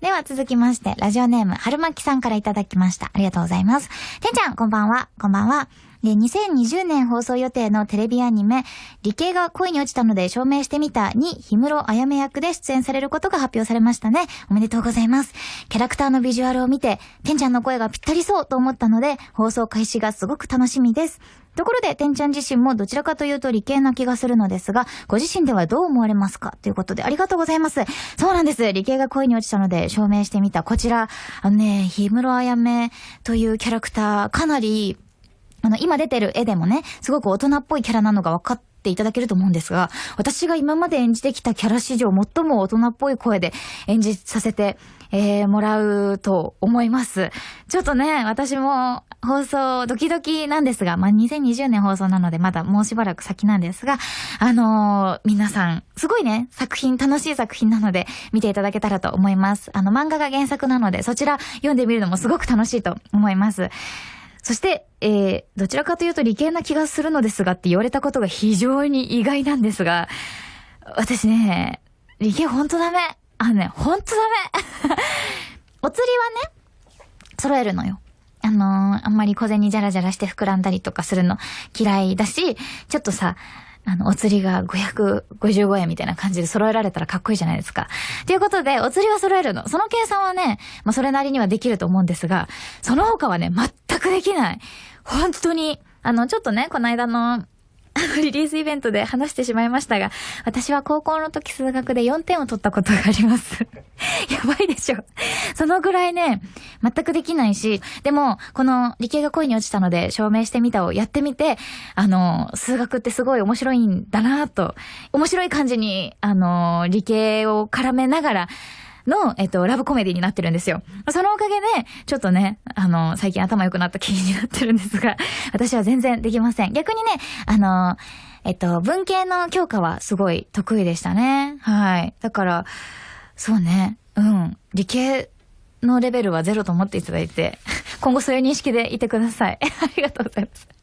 では続きまして、ラジオネーム、春巻さんからいただきました。ありがとうございます。てんちゃん、こんばんは。こんばんは。で、2020年放送予定のテレビアニメ、理系が恋に落ちたので証明してみたに、氷室あやめ役で出演されることが発表されましたね。おめでとうございます。キャラクターのビジュアルを見て、てんちゃんの声がぴったりそうと思ったので、放送開始がすごく楽しみです。ところで、てんちゃん自身もどちらかというと理系な気がするのですが、ご自身ではどう思われますか？ということで、ありがとうございます。そうなんです。理系が恋に落ちたので証明してみた。こちら、あのね、氷室あやめというキャラクター、かなりあの、今出てる絵でもね、すごく大人っぽいキャラなのが分かっていただけると思うんですが、私が今まで演じてきたキャラ史上最も大人っぽい声で演じさせて、えー、もらうと思います。ちょっとね、私も放送ドキドキなんですが、まあ、2020年放送なのでまだもうしばらく先なんですが、あのー、皆さん、すごいね、作品、楽しい作品なので見ていただけたらと思います。あの、漫画が原作なので、そちら読んでみるのもすごく楽しいと思います。そして、えー、どちらかというと理系な気がするのですがって言われたことが非常に意外なんですが、私ね、理系ほんとダメ。あのね、ほんとダメ。お釣りはね、揃えるのよ。あのー、あんまり小銭じゃらじゃらして膨らんだりとかするの嫌いだし、ちょっとさ、あの、お釣りが555円みたいな感じで揃えられたらかっこいいじゃないですか。ということで、お釣りは揃えるの。その計算はね、まあ、それなりにはできると思うんですが、その他はね、全くできない。本当に。あの、ちょっとね、この間の リリースイベントで話してしまいましたが、私は高校の時数学で4点を取ったことがあります。やばいでしょ。そのぐらいね、全くできないし、でも、この理系が恋に落ちたので証明してみたをやってみて、あの、数学ってすごい面白いんだなと、面白い感じに、あの、理系を絡めながら、の、えっと、ラブコメディになってるんですよ。そのおかげで、ちょっとね、あの、最近頭良くなった気になってるんですが、私は全然できません。逆にね、あの、えっと、文系の教科はすごい得意でしたね。はい。だから、そうね、うん。理系のレベルはゼロと思っていただいて、今後そういう認識でいてください。ありがとうございます。